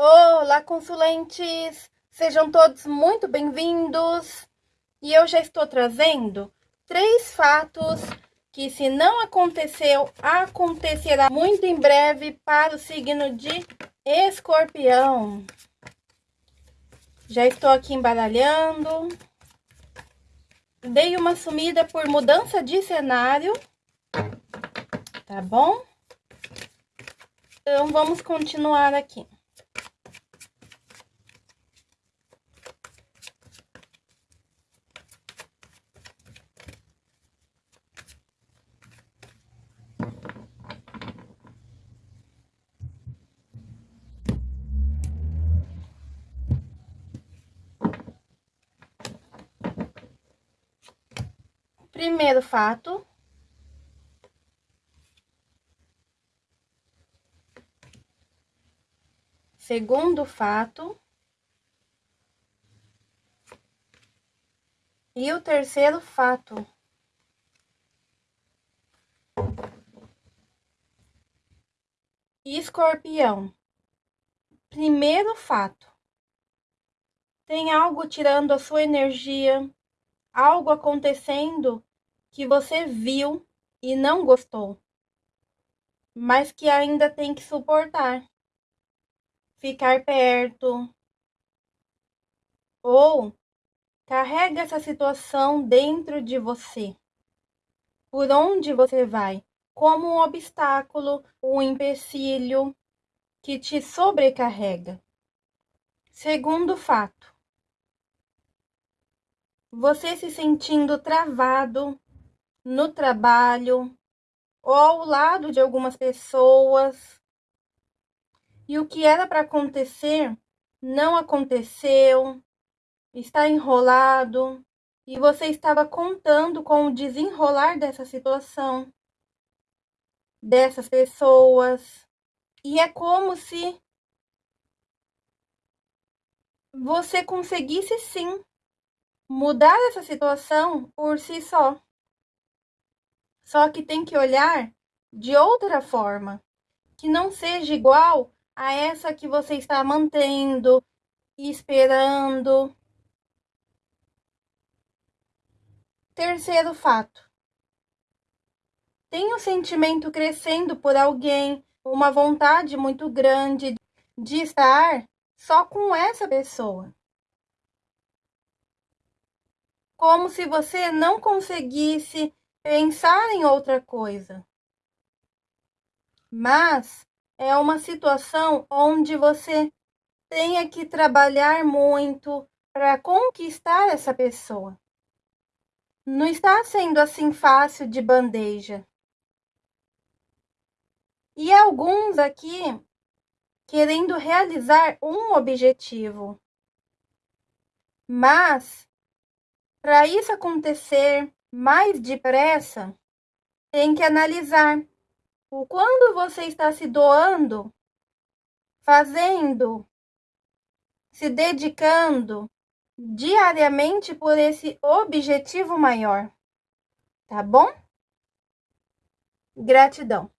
Olá, consulentes! Sejam todos muito bem-vindos! E eu já estou trazendo três fatos que, se não aconteceu, acontecerá muito em breve para o signo de escorpião. Já estou aqui embaralhando. Dei uma sumida por mudança de cenário, tá bom? Então, vamos continuar aqui. Primeiro fato. Segundo fato. E o terceiro fato. Escorpião. Primeiro fato. Tem algo tirando a sua energia, algo acontecendo que você viu e não gostou, mas que ainda tem que suportar. Ficar perto. Ou carrega essa situação dentro de você. Por onde você vai, como um obstáculo, um empecilho que te sobrecarrega. Segundo fato, você se sentindo travado no trabalho ou ao lado de algumas pessoas. E o que era para acontecer não aconteceu, está enrolado e você estava contando com o desenrolar dessa situação, dessas pessoas. E é como se você conseguisse sim mudar essa situação por si só. Só que tem que olhar de outra forma, que não seja igual a essa que você está mantendo, esperando. Terceiro fato. Tem um sentimento crescendo por alguém, uma vontade muito grande de estar só com essa pessoa. Como se você não conseguisse pensar em outra coisa. Mas é uma situação onde você tenha que trabalhar muito para conquistar essa pessoa. Não está sendo assim fácil de bandeja. E alguns aqui querendo realizar um objetivo. Mas, para isso acontecer, mais depressa, tem que analisar o quando você está se doando, fazendo, se dedicando diariamente por esse objetivo maior. Tá bom? Gratidão.